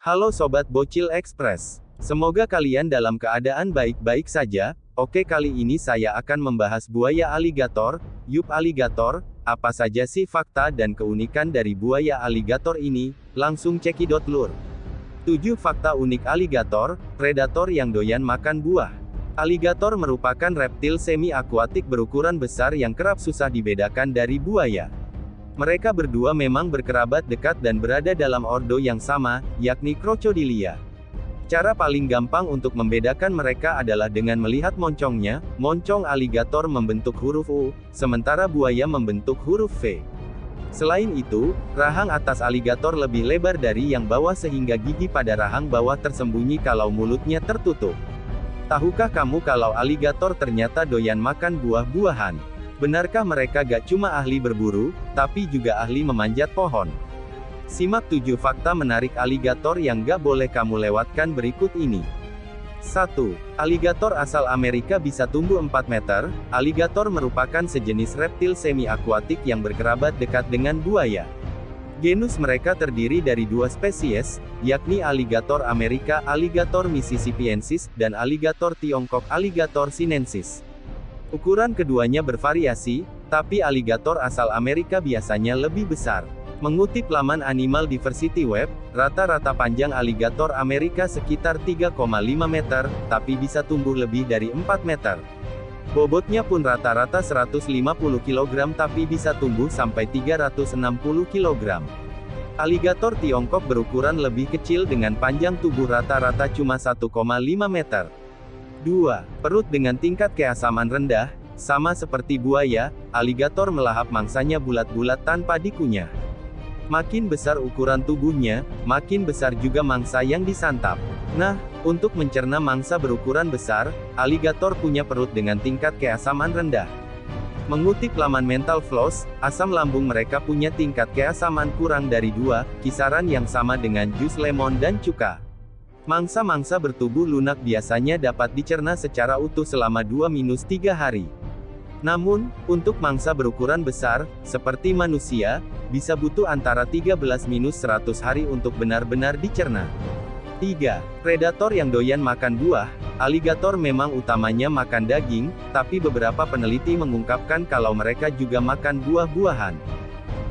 Halo Sobat Bocil Express. Semoga kalian dalam keadaan baik-baik saja. Oke kali ini saya akan membahas buaya aligator, yup aligator, apa saja sih fakta dan keunikan dari buaya aligator ini, langsung cekidot lur. 7 fakta unik aligator, predator yang doyan makan buah. Aligator merupakan reptil semi-akuatik berukuran besar yang kerap susah dibedakan dari buaya. Mereka berdua memang berkerabat dekat dan berada dalam ordo yang sama, yakni Crocodilia. Cara paling gampang untuk membedakan mereka adalah dengan melihat moncongnya, moncong aligator membentuk huruf U, sementara buaya membentuk huruf V. Selain itu, rahang atas aligator lebih lebar dari yang bawah sehingga gigi pada rahang bawah tersembunyi kalau mulutnya tertutup. Tahukah kamu kalau aligator ternyata doyan makan buah-buahan? Benarkah mereka gak cuma ahli berburu, tapi juga ahli memanjat pohon? Simak 7 fakta menarik aligator yang gak boleh kamu lewatkan berikut ini. 1. Aligator asal Amerika bisa tumbuh 4 meter. Aligator merupakan sejenis reptil semi-akuatik yang berkerabat dekat dengan buaya. Genus mereka terdiri dari dua spesies, yakni aligator Amerika Alligator mississippiensis, dan aligator Tiongkok Alligator sinensis. Ukuran keduanya bervariasi, tapi aligator asal Amerika biasanya lebih besar. Mengutip laman Animal Diversity Web, rata-rata panjang aligator Amerika sekitar 3,5 meter, tapi bisa tumbuh lebih dari 4 meter. Bobotnya pun rata-rata 150 kg tapi bisa tumbuh sampai 360 kg. Aligator Tiongkok berukuran lebih kecil dengan panjang tubuh rata-rata cuma 1,5 meter. 2. Perut dengan tingkat keasaman rendah, sama seperti buaya, aligator melahap mangsanya bulat-bulat tanpa dikunyah. Makin besar ukuran tubuhnya, makin besar juga mangsa yang disantap. Nah, untuk mencerna mangsa berukuran besar, aligator punya perut dengan tingkat keasaman rendah. Mengutip laman Mental Floss, asam lambung mereka punya tingkat keasaman kurang dari dua, kisaran yang sama dengan jus lemon dan cuka. Mangsa-mangsa bertubuh lunak biasanya dapat dicerna secara utuh selama 2-3 hari. Namun, untuk mangsa berukuran besar, seperti manusia, bisa butuh antara 13-100 hari untuk benar-benar dicerna. 3. Predator yang doyan makan buah, aligator memang utamanya makan daging, tapi beberapa peneliti mengungkapkan kalau mereka juga makan buah-buahan.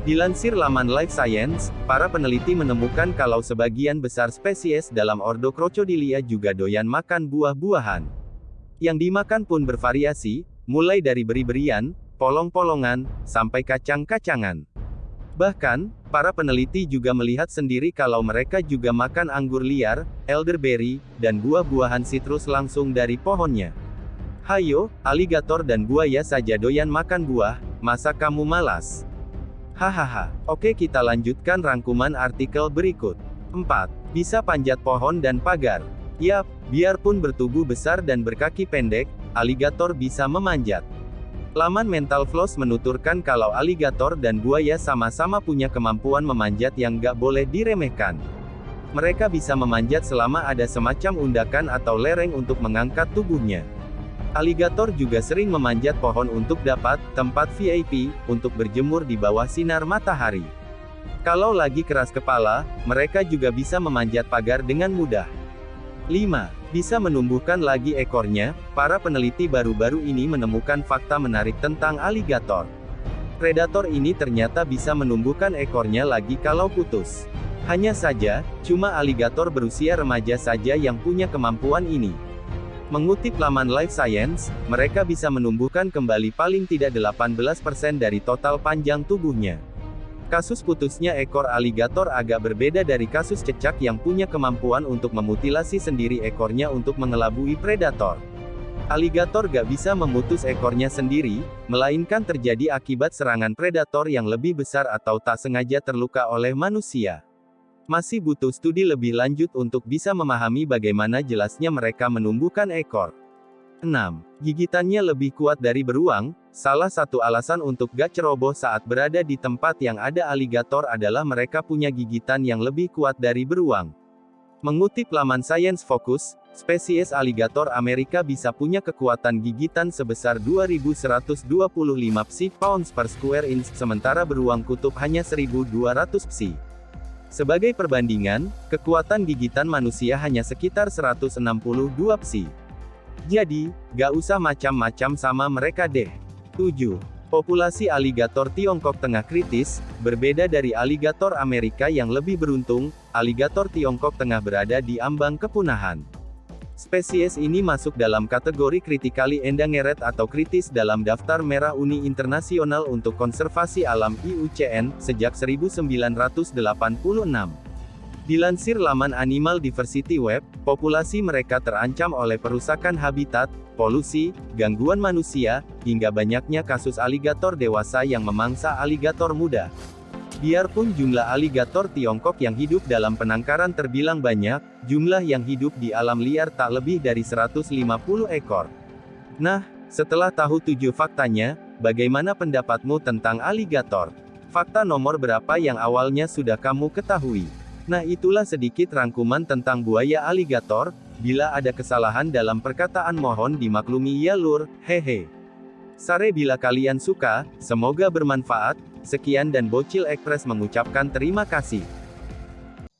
Dilansir laman Life Science, para peneliti menemukan kalau sebagian besar spesies dalam ordo Crocodilia juga doyan makan buah-buahan. Yang dimakan pun bervariasi, mulai dari beri-berian, polong-polongan, sampai kacang-kacangan. Bahkan, para peneliti juga melihat sendiri kalau mereka juga makan anggur liar, elderberry, dan buah-buahan sitrus langsung dari pohonnya. Hayo, aligator dan buaya saja doyan makan buah, masa kamu malas? Hahaha. Oke kita lanjutkan rangkuman artikel berikut. 4. Bisa panjat pohon dan pagar. Yap, biarpun bertubuh besar dan berkaki pendek, aligator bisa memanjat. Laman Mental Floss menuturkan kalau aligator dan buaya sama-sama punya kemampuan memanjat yang gak boleh diremehkan. Mereka bisa memanjat selama ada semacam undakan atau lereng untuk mengangkat tubuhnya. Aligator juga sering memanjat pohon untuk dapat tempat VIP untuk berjemur di bawah sinar matahari. Kalau lagi keras kepala, mereka juga bisa memanjat pagar dengan mudah. 5. Bisa menumbuhkan lagi ekornya, para peneliti baru-baru ini menemukan fakta menarik tentang aligator. Predator ini ternyata bisa menumbuhkan ekornya lagi kalau putus. Hanya saja, cuma aligator berusia remaja saja yang punya kemampuan ini. Mengutip laman Life Science, mereka bisa menumbuhkan kembali paling tidak 18% dari total panjang tubuhnya. Kasus putusnya ekor aligator agak berbeda dari kasus cecak yang punya kemampuan untuk memutilasi sendiri ekornya untuk mengelabui predator. Aligator gak bisa memutus ekornya sendiri, melainkan terjadi akibat serangan predator yang lebih besar atau tak sengaja terluka oleh manusia. Masih butuh studi lebih lanjut untuk bisa memahami bagaimana jelasnya mereka menumbuhkan ekor. 6. Gigitannya lebih kuat dari beruang, salah satu alasan untuk gak ceroboh saat berada di tempat yang ada aligator adalah mereka punya gigitan yang lebih kuat dari beruang. Mengutip laman Science Focus, spesies aligator Amerika bisa punya kekuatan gigitan sebesar 2125 psi pounds per square inch, sementara beruang kutub hanya 1200 psi. Sebagai perbandingan, kekuatan gigitan manusia hanya sekitar 162 psi. Jadi, gak usah macam-macam sama mereka deh. 7. Populasi aligator Tiongkok tengah kritis, berbeda dari aligator Amerika yang lebih beruntung, aligator Tiongkok tengah berada di ambang kepunahan. Spesies ini masuk dalam kategori critically endangered atau kritis dalam daftar merah Uni Internasional untuk Konservasi Alam IUCN, sejak 1986. Dilansir laman Animal Diversity Web, populasi mereka terancam oleh perusakan habitat, polusi, gangguan manusia, hingga banyaknya kasus aligator dewasa yang memangsa aligator muda. Biarpun jumlah aligator Tiongkok yang hidup dalam penangkaran terbilang banyak, jumlah yang hidup di alam liar tak lebih dari 150 ekor. Nah, setelah tahu tujuh faktanya, bagaimana pendapatmu tentang aligator? Fakta nomor berapa yang awalnya sudah kamu ketahui? Nah itulah sedikit rangkuman tentang buaya aligator, bila ada kesalahan dalam perkataan mohon dimaklumi ya lur, hehe. Sare bila kalian suka, semoga bermanfaat, sekian dan Bocil Express mengucapkan terima kasih.